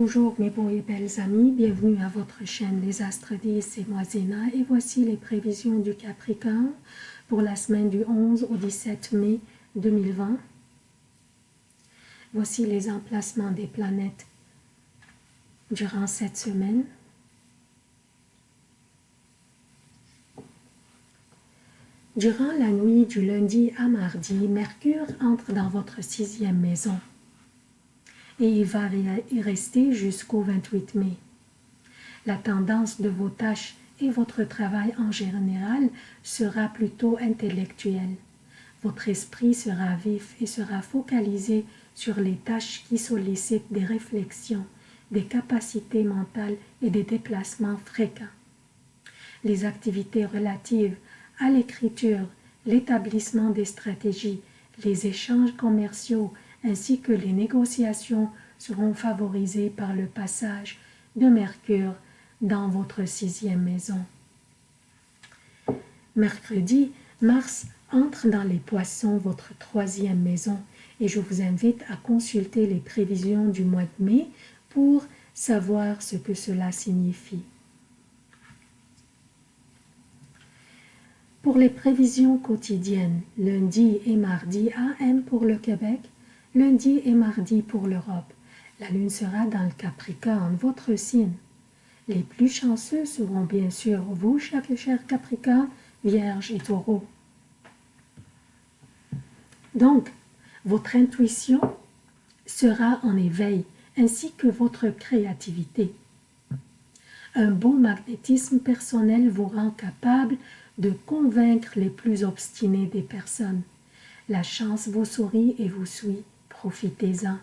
Bonjour mes beaux et belles amis, bienvenue à votre chaîne Les Astres 10 et moi Zéna et voici les prévisions du Capricorne pour la semaine du 11 au 17 mai 2020. Voici les emplacements des planètes durant cette semaine. Durant la nuit du lundi à mardi, Mercure entre dans votre sixième maison et il va y rester jusqu'au 28 mai. La tendance de vos tâches et votre travail en général sera plutôt intellectuel. Votre esprit sera vif et sera focalisé sur les tâches qui sollicitent des réflexions, des capacités mentales et des déplacements fréquents. Les activités relatives à l'écriture, l'établissement des stratégies, les échanges commerciaux ainsi que les négociations seront favorisées par le passage de Mercure dans votre sixième maison. Mercredi, Mars entre dans les poissons, votre troisième maison, et je vous invite à consulter les prévisions du mois de mai pour savoir ce que cela signifie. Pour les prévisions quotidiennes, lundi et mardi AM pour le Québec, lundi et mardi pour l'Europe. La lune sera dans le Capricorne, votre signe. Les plus chanceux seront bien sûr vous, cher, cher Capricorne, Vierge et Taureau. Donc, votre intuition sera en éveil, ainsi que votre créativité. Un beau magnétisme personnel vous rend capable de convaincre les plus obstinés des personnes. La chance vous sourit et vous suit profitez-en.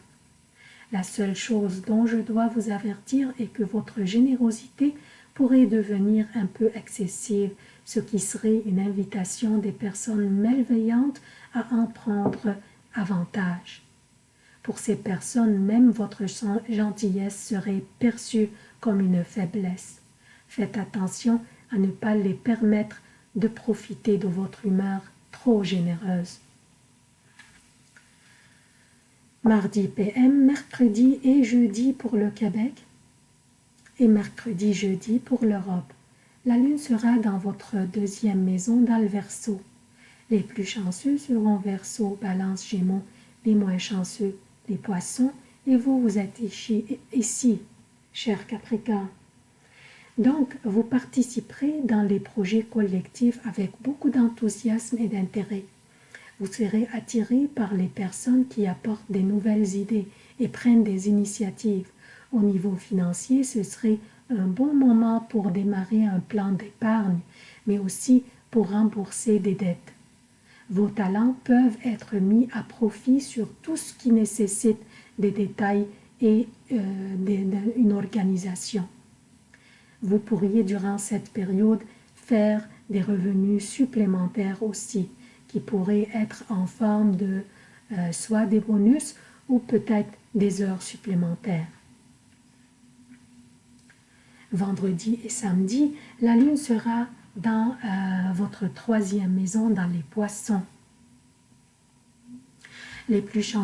La seule chose dont je dois vous avertir est que votre générosité pourrait devenir un peu excessive, ce qui serait une invitation des personnes malveillantes à en prendre avantage. Pour ces personnes, même votre gentillesse serait perçue comme une faiblesse. Faites attention à ne pas les permettre de profiter de votre humeur trop généreuse mardi PM, mercredi et jeudi pour le Québec et mercredi, jeudi pour l'Europe. La lune sera dans votre deuxième maison dans. Les plus chanceux seront Verseau, Balance, Gémeaux, les moins chanceux, les Poissons, et vous, vous êtes ici, ici cher Capricorne. Donc, vous participerez dans les projets collectifs avec beaucoup d'enthousiasme et d'intérêt. Vous serez attiré par les personnes qui apportent des nouvelles idées et prennent des initiatives. Au niveau financier, ce serait un bon moment pour démarrer un plan d'épargne, mais aussi pour rembourser des dettes. Vos talents peuvent être mis à profit sur tout ce qui nécessite des détails et euh, une organisation. Vous pourriez durant cette période faire des revenus supplémentaires aussi qui pourraient être en forme de euh, soit des bonus ou peut-être des heures supplémentaires. Vendredi et samedi, la lune sera dans euh, votre troisième maison dans les poissons. Les plus,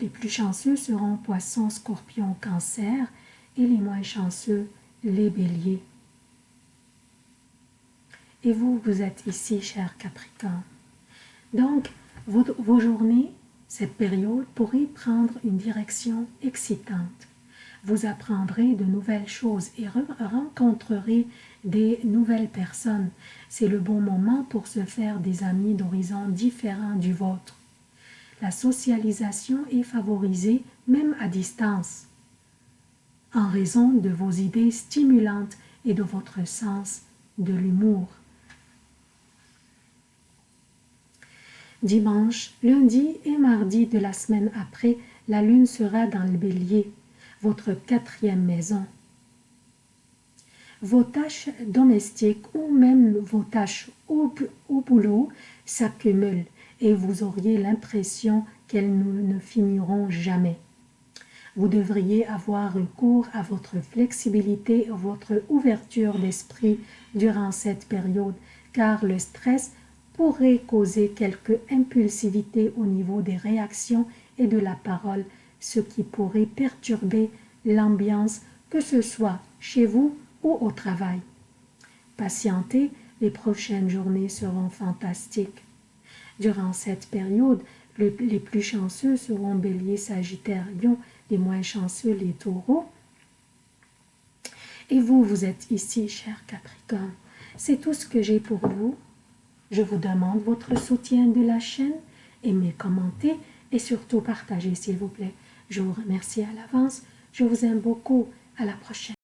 les plus chanceux seront poissons, scorpions, cancer et les moins chanceux, les béliers. Et vous, vous êtes ici, cher Capricorne. Donc, vos, journées, cette période pourrait prendre une direction excitante. Vous apprendrez de nouvelles choses et rencontrerez des nouvelles personnes. C'est le bon moment pour se faire des amis d'horizons différents du vôtre. La socialisation est favorisée même à distance, en raison de vos idées stimulantes et de votre sens de l'humour. Dimanche, lundi et mardi de la semaine après, la lune sera dans le bélier, votre quatrième maison. Vos tâches domestiques ou même vos tâches au, boulot s'accumulent et vous auriez l'impression qu'elles ne finiront jamais. Vous devriez avoir recours à votre flexibilité votre ouverture d'esprit durant cette période, car le stress pourrait causer quelque impulsivité au niveau des réactions et de la parole, ce qui pourrait perturber l'ambiance, que ce soit chez vous ou au travail. Patientez, les prochaines journées seront fantastiques. Durant cette période, les plus chanceux seront Bélier, Sagittaire, Lion, les moins chanceux, les Taureaux. Et vous, vous êtes ici, cher Capricorne. C'est tout ce que j'ai pour vous. Je vous demande votre soutien de la chaîne, aimez, commentez et surtout partagez s'il vous plaît. Je vous remercie à l'avance. Je vous aime beaucoup. À la prochaine.